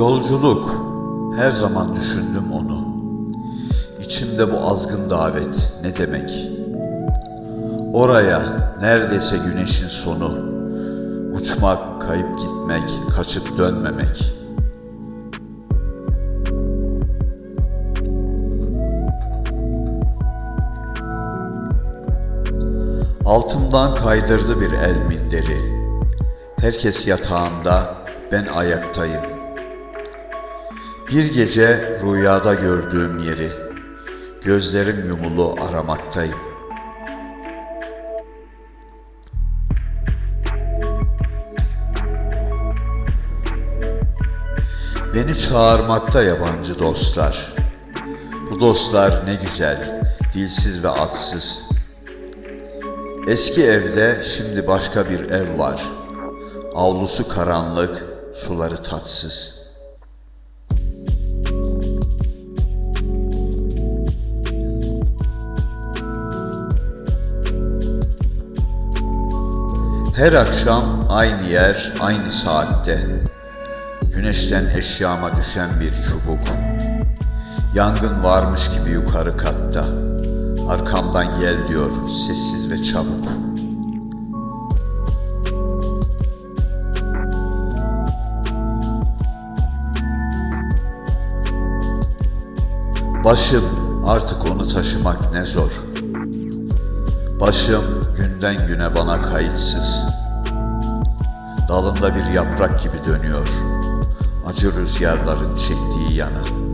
Yolculuk. Her zaman düşündüm onu. İçimde bu azgın davet ne demek? Oraya neredeyse güneşin sonu. Uçmak, kayıp gitmek, kaçıp dönmemek. Altımdan kaydırdı bir el minderi. Herkes yatağında, ben ayaktayım. Bir gece rüyada gördüğüm yeri, gözlerim yumulu aramaktayım. Beni çağırmakta yabancı dostlar. Bu dostlar ne güzel, dilsiz ve atsız. Eski evde şimdi başka bir ev var. Avlusu karanlık, suları tatsız. Her akşam aynı yer, aynı saatte. Güneşten eşyama düşen bir çubuk. Yangın varmış gibi yukarı katta. Arkamdan gel diyor sessiz ve çabuk. Başım artık onu taşımak ne zor. Başım günden güne bana kayıtsız. Dalında bir yaprak gibi dönüyor. Acı rüzgarların çektiği yana.